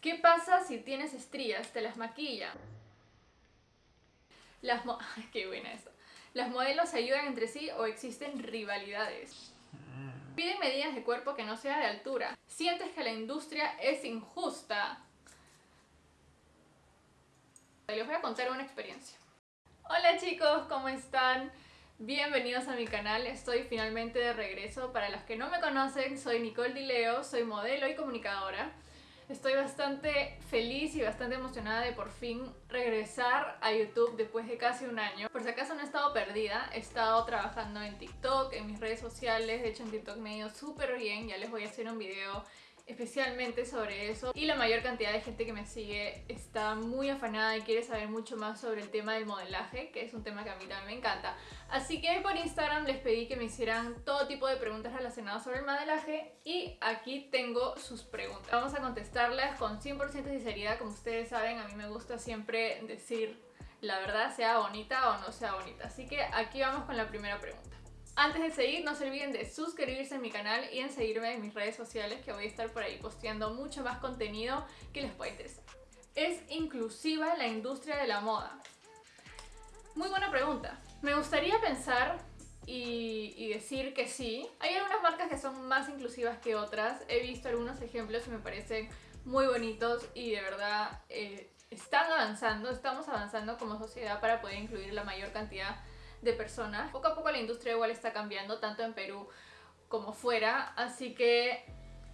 ¿Qué pasa si tienes estrías? ¿Te las maquilla? Las mo Qué buena esto. ¿Las modelos se ayudan entre sí o existen rivalidades? Piden medidas de cuerpo que no sea de altura. ¿Sientes que la industria es injusta? Les voy a contar una experiencia. Hola chicos, ¿cómo están? Bienvenidos a mi canal, estoy finalmente de regreso. Para los que no me conocen, soy Nicole Dileo, soy modelo y comunicadora. Estoy bastante feliz y bastante emocionada de por fin regresar a YouTube después de casi un año. Por si acaso no he estado perdida, he estado trabajando en TikTok, en mis redes sociales, de hecho en TikTok me ha ido súper bien, ya les voy a hacer un video especialmente sobre eso. Y la mayor cantidad de gente que me sigue está muy afanada y quiere saber mucho más sobre el tema del modelaje que es un tema que a mí también me encanta. Así que por Instagram les pedí que me hicieran todo tipo de preguntas relacionadas sobre el modelaje y aquí tengo sus preguntas. Vamos a contestarlas con 100% de sinceridad. Como ustedes saben a mí me gusta siempre decir la verdad sea bonita o no sea bonita. Así que aquí vamos con la primera pregunta antes de seguir, no se olviden de suscribirse a mi canal y en seguirme en mis redes sociales que voy a estar por ahí posteando mucho más contenido que les pueda interesar. ¿Es inclusiva la industria de la moda? Muy buena pregunta. Me gustaría pensar y, decir que sí. Hay algunas marcas que son más inclusivas que otras. He visto algunos ejemplos y me parecen muy bonitos y de verdad eh, están avanzando, estamos avanzando como sociedad para poder incluir la mayor cantidad de personas. Poco a poco la industria igual está cambiando, tanto en Perú como fuera, así que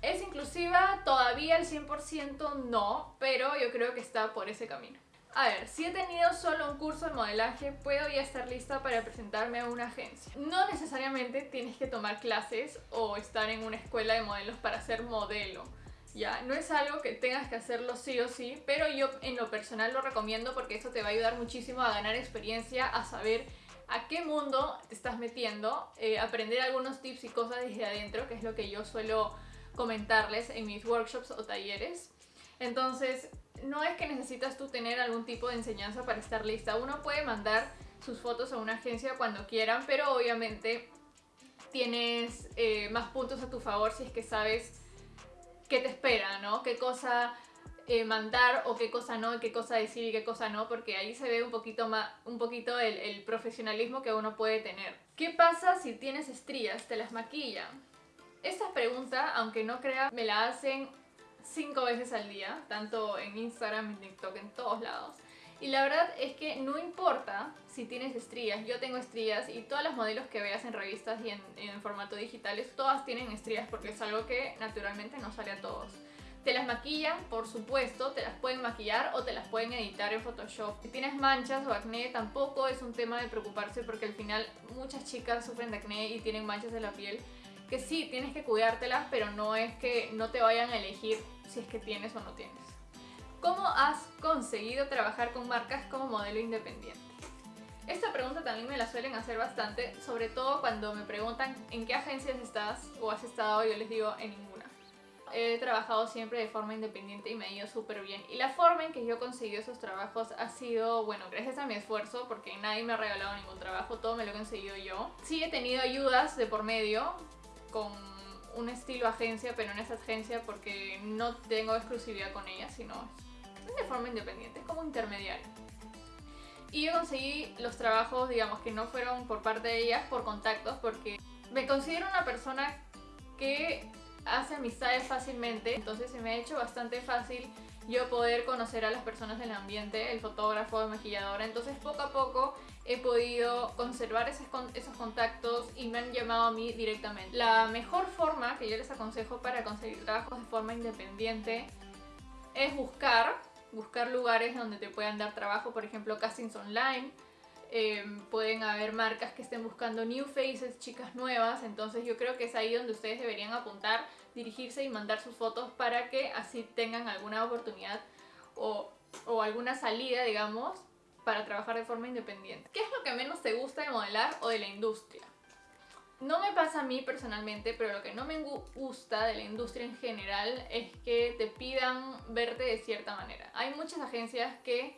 ¿es inclusiva? Todavía el 100% no, pero yo creo que está por ese camino. A ver, si he tenido solo un curso de modelaje, puedo ya estar lista para presentarme a una agencia. No necesariamente tienes que tomar clases o estar en una escuela de modelos para ser modelo. Ya, no es algo que tengas que hacerlo sí o sí, pero yo en lo personal lo recomiendo porque eso te va a ayudar muchísimo a ganar experiencia, a saber a qué mundo te estás metiendo, eh, aprender algunos tips y cosas desde adentro, que es lo que yo suelo comentarles en mis workshops o talleres. Entonces, no es que necesitas tú tener algún tipo de enseñanza para estar lista. Uno puede mandar sus fotos a una agencia cuando quieran, pero obviamente tienes eh, más puntos a tu favor si es que sabes qué te espera, ¿no? Qué cosa eh, mandar o qué cosa no, qué cosa decir y qué cosa no, porque ahí se ve un poquito, más, un poquito el, profesionalismo que uno puede tener. ¿Qué pasa si tienes estrías? ¿Te las maquilla? Esta pregunta, aunque no crea, me la hacen cinco veces al día, tanto en Instagram, en TikTok, en todos lados. Y la verdad es que no importa si tienes estrías, yo tengo estrías y todas las modelos que veas en revistas y en, en formato digitales, todas tienen estrías porque es algo que naturalmente no sale a todos. Te las maquillan, por supuesto, te las pueden maquillar o te las pueden editar en Photoshop. Si tienes manchas o acné, tampoco es un tema de preocuparse porque al final muchas chicas sufren de acné y tienen manchas en la piel que sí, tienes que cuidártelas, pero no es que no te vayan a elegir si es que tienes o no tienes. ¿Cómo has conseguido trabajar con marcas como modelo independiente? Esta pregunta también me la suelen hacer bastante, sobre todo cuando me preguntan en qué agencias estás o has estado, yo les digo en ninguna he trabajado siempre de forma independiente y me ha ido súper bien. Y la forma en que yo he conseguido esos trabajos ha sido, bueno, gracias a mi esfuerzo, porque nadie me ha regalado ningún trabajo, todo me lo he conseguido yo. Sí he tenido ayudas de por medio, con un estilo agencia, pero no es agencia porque no tengo exclusividad con ella, sino de forma independiente, como intermediario. Y yo conseguí los trabajos, digamos, que no fueron por parte de ellas, por contactos, porque me considero una persona que hace amistades fácilmente, entonces se me ha hecho bastante fácil yo poder conocer a las personas del ambiente, el fotógrafo, el maquillador, entonces poco a poco he podido conservar esos, esos contactos y me han llamado a mí directamente. La mejor forma que yo les aconsejo para conseguir trabajos de forma independiente es buscar, buscar lugares donde te puedan dar trabajo, por ejemplo castings online, Em, pueden haber marcas que estén buscando new faces, chicas nuevas, entonces yo creo que es ahí donde ustedes deberían apuntar, dirigirse y mandar sus fotos para que así tengan alguna oportunidad o, o alguna salida, digamos, para trabajar de forma independiente. ¿Qué es lo que menos te gusta de modelar o de la industria? No me pasa a mí personalmente, pero lo que no me gusta de la industria en general es que te pidan verte de cierta manera. Hay muchas agencias que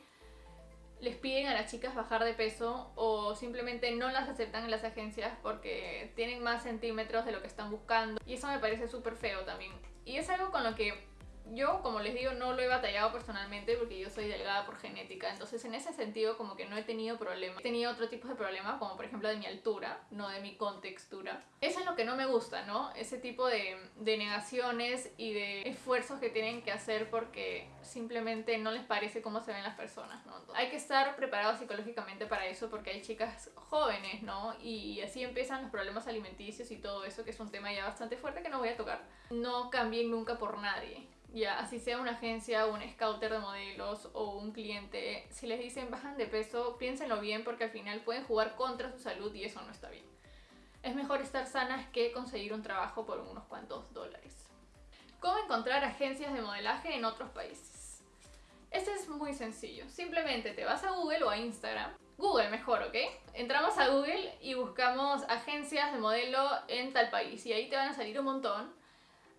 les piden a las chicas bajar de peso o simplemente no las aceptan en las agencias porque tienen más centímetros de lo que están buscando. Y eso me parece súper feo también. Y es algo con lo que yo, como les digo, no lo he batallado personalmente porque yo soy delgada por genética, entonces en ese sentido como que no he tenido problemas. He tenido otro tipo de problemas, como por ejemplo de mi altura, no de mi contextura. Eso es lo que no me gusta, ¿no? Ese tipo de, de negaciones y de esfuerzos que tienen que hacer porque simplemente no les parece cómo se ven las personas, ¿no? hay que estar preparados psicológicamente para eso porque hay chicas jóvenes, ¿no? Y así empiezan los problemas alimenticios y todo eso, que es un tema ya bastante fuerte que no voy a tocar. No cambien nunca por nadie ya así sea una agencia, un scouter de modelos o un cliente, si les dicen bajan de peso, piénsenlo bien porque al final pueden jugar contra su salud y eso no está bien. Es mejor estar sanas que conseguir un trabajo por unos cuantos dólares. ¿Cómo encontrar agencias de modelaje en otros países? Este es muy sencillo. Simplemente te vas a Google o a Instagram. Google mejor, ¿ok? Entramos a Google y buscamos agencias de modelo en tal país y ahí te van a salir un montón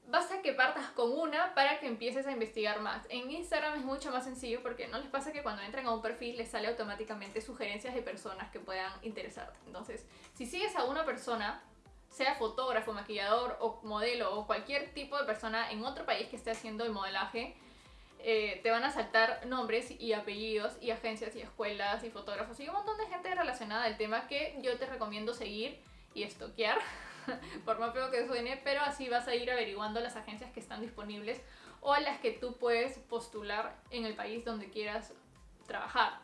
basta que partas con una para que empieces a investigar más. En Instagram es mucho más sencillo porque no les pasa que cuando entran a un perfil les sale automáticamente sugerencias de personas que puedan interesarte. Entonces, si sigues a una persona, sea fotógrafo, maquillador o modelo o cualquier tipo de persona en otro país que esté haciendo el modelaje, eh, te van a saltar nombres y apellidos y agencias y escuelas y fotógrafos y un montón de gente relacionada al tema que yo te recomiendo seguir y estoquear por más feo que suene, pero así vas a ir averiguando las agencias que están disponibles o a las que tú puedes postular en el país donde quieras trabajar.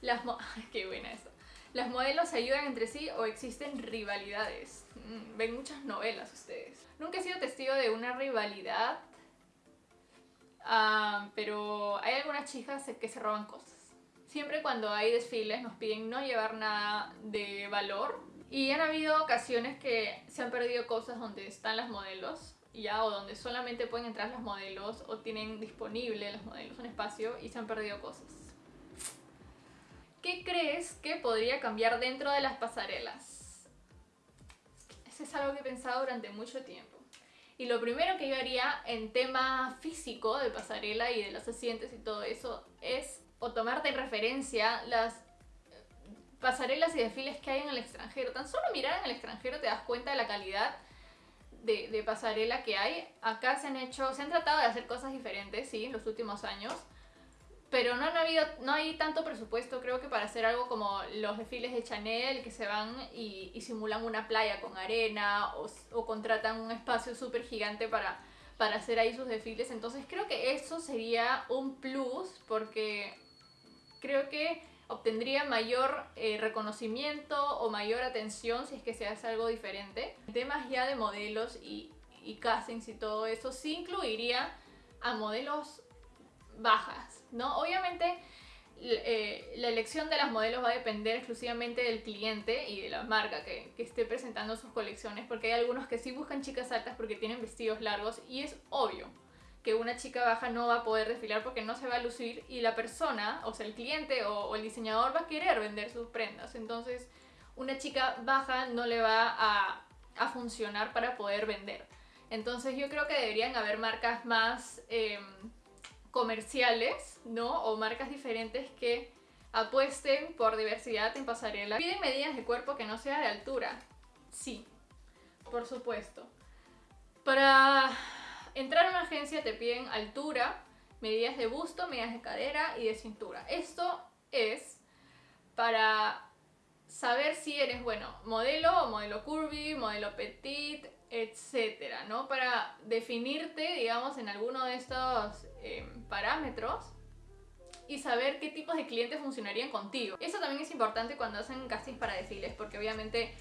Las qué buena esto. Las modelos se ayudan entre sí o existen rivalidades. Mm, ven muchas novelas ustedes. Nunca he sido testigo de una rivalidad, ah, pero hay algunas chicas que se roban cosas. Siempre cuando hay desfiles nos piden no llevar nada de valor y han habido ocasiones que se han perdido cosas donde están las modelos, ya, o donde solamente pueden entrar las modelos, o tienen disponible los modelos un espacio y se han perdido cosas. ¿Qué crees que podría cambiar dentro de las pasarelas? Eso es algo que he pensado durante mucho tiempo. Y lo primero que yo haría en tema físico de pasarela y de los asientos y todo eso es o tomarte en referencia las pasarelas y desfiles que hay en el extranjero. Tan solo mirar en el extranjero te das cuenta de la calidad de, pasarela que hay. Acá se han hecho, se han tratado de hacer cosas diferentes, sí, en los últimos años. Pero no, han habido, no hay tanto presupuesto, creo que para hacer algo como los desfiles de Chanel, que se van y, simulan una playa con arena o, contratan un espacio súper gigante para, para hacer ahí sus desfiles. Entonces creo que eso sería un plus porque creo que obtendría mayor eh, reconocimiento o mayor atención si es que se hace algo diferente. Temas ya de modelos y, y castings y todo eso sí incluiría a modelos bajas, ¿no? Obviamente eh, la elección de las modelos va a depender exclusivamente del cliente y de la marca que, que, esté presentando sus colecciones, porque hay algunos que sí buscan chicas altas porque tienen vestidos largos y es obvio, que una chica baja no va a poder desfilar porque no se va a lucir y la persona, o sea, el cliente o, el diseñador va a querer vender sus prendas. Entonces, una chica baja no le va a, a funcionar para poder vender. Entonces, yo creo que deberían haber marcas más em, comerciales, ¿no? O marcas diferentes que apuesten por diversidad en pasarela. Piden medidas de cuerpo que no sea de altura. Sí, por supuesto. Para entrar a una agencia te piden altura, medidas de busto, medidas de cadera y de cintura. Esto es para saber si eres, bueno, modelo o modelo curvy, modelo petit, etcétera, ¿no? Para definirte, digamos, en alguno de estos em, parámetros y saber qué tipos de clientes funcionarían contigo. Eso también es importante cuando hacen castings para desfiles, porque obviamente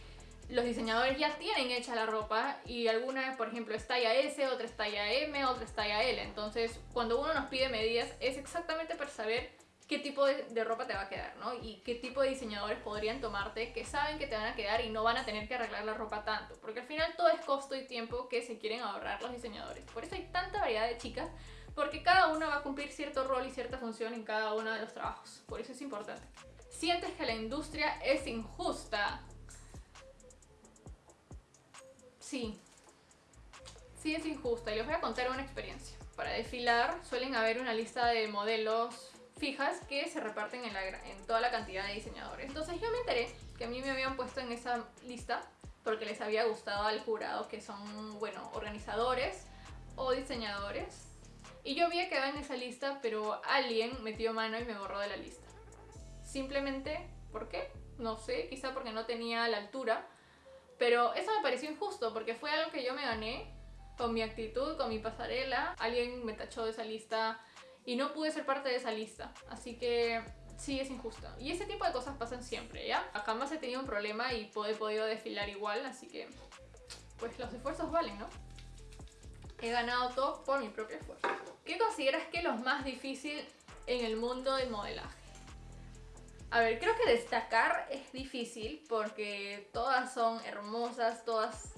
los diseñadores ya tienen hecha la ropa y alguna, por ejemplo, es talla S, otra es talla M, otra es talla L. Entonces, cuando uno nos pide medidas, es exactamente para saber qué tipo de, ropa te va a quedar, ¿no? Y qué tipo de diseñadores podrían tomarte que saben que te van a quedar y no van a tener que arreglar la ropa tanto. Porque al final todo es costo y tiempo que se quieren ahorrar los diseñadores. Por eso hay tanta variedad de chicas, porque cada una va a cumplir cierto rol y cierta función en cada uno de los trabajos. Por eso es importante. ¿Sientes que la industria es injusta? Sí. Sí es injusta y les voy a contar una experiencia. Para desfilar suelen haber una lista de modelos fijas que se reparten en, toda la cantidad de diseñadores. Entonces yo me enteré que a mí me habían puesto en esa lista porque les había gustado al jurado que son, bueno, organizadores o diseñadores Y yo había quedado en esa lista, pero alguien metió mano y me borró de la lista. Simplemente, ¿por qué? No sé, quizá porque no tenía la altura. Pero eso me pareció injusto, porque fue algo que yo me gané con mi actitud, con mi pasarela. Alguien me tachó de esa lista y no pude ser parte de esa lista. Así que sí es injusto. Y ese tipo de cosas pasan siempre, ¿ya? Jamás he tenido un problema y he podido desfilar igual, así que pues los esfuerzos valen, ¿no? He ganado todo por mi propio esfuerzo. ¿Qué consideras que es lo más difícil en el mundo del modelaje? A ver, creo que destacar es difícil porque todas son hermosas, todas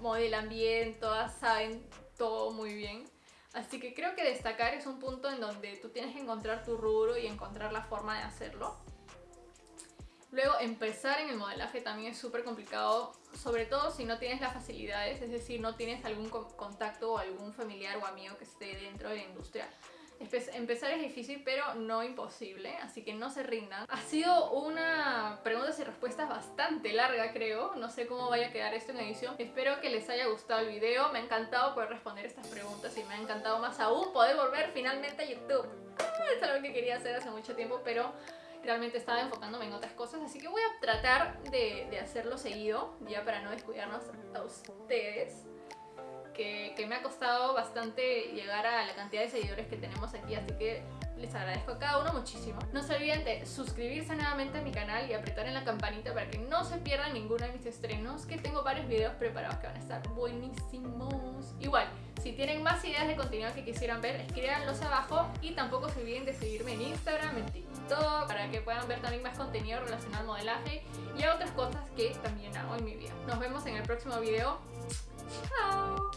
modelan bien, todas saben todo muy bien. Así que creo que destacar es un punto en donde tú tienes que encontrar tu rubro y encontrar la forma de hacerlo. Luego, empezar en el modelaje también es súper complicado, sobre todo si no tienes las facilidades, es decir, no tienes algún contacto o algún familiar o amigo que esté dentro de la industria. Empezar es difícil, pero no imposible, así que no se rindan. Ha sido una preguntas y respuestas bastante larga, creo. No sé cómo vaya a quedar esto en edición. Espero que les haya gustado el video. Me ha encantado poder responder estas preguntas y me ha encantado más aún poder volver finalmente a YouTube. Ah, es algo que quería hacer hace mucho tiempo, pero realmente estaba enfocándome en otras cosas, así que voy a tratar de, de hacerlo seguido, ya para no descuidarnos a ustedes que, me ha costado bastante llegar a la cantidad de seguidores que tenemos aquí, así que les agradezco a cada uno muchísimo. No se olviden de suscribirse nuevamente a mi canal y apretar en la campanita para que no se pierdan ninguno de mis estrenos, que tengo varios videos preparados que van a estar buenísimos. Igual, si tienen más ideas de contenido que quisieran ver, escríbanlos abajo y tampoco se olviden de seguirme en Instagram, en TikTok, para que puedan ver también más contenido relacionado al modelaje y a otras cosas que también hago en mi vida. Nos vemos en el próximo video. Ciao!